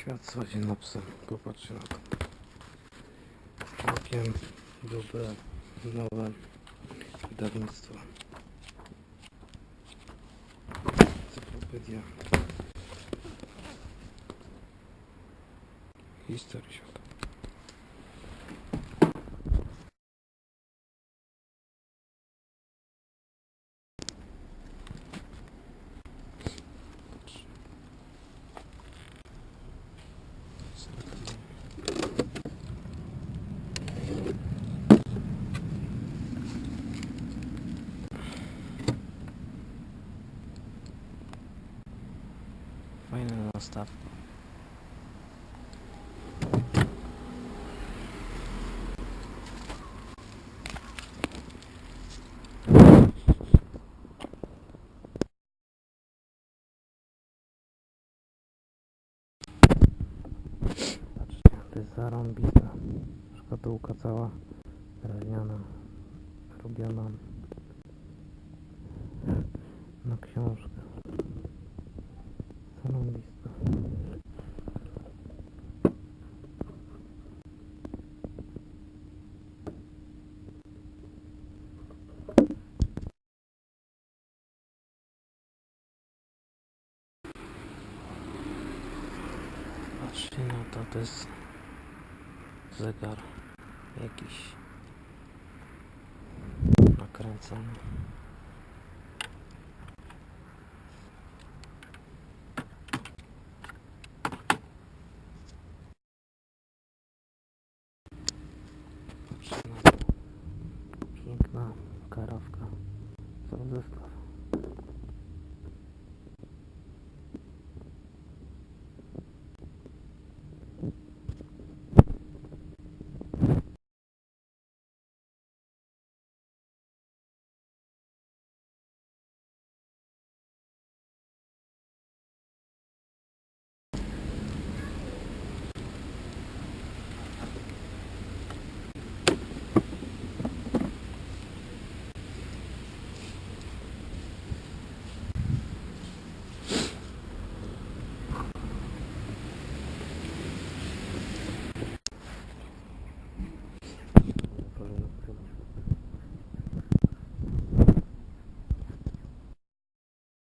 Świat schodzi na psa. Popatrzcie na to. Całkiem dobre, nowe wydawnictwo. Encyklopedia historii świata. To jest zarąbista szkatułka cała drewniana, robiona na książkę. faktycznie no to, to jest zegar jakiś nakręcony. No. Piękna karawka sądzewka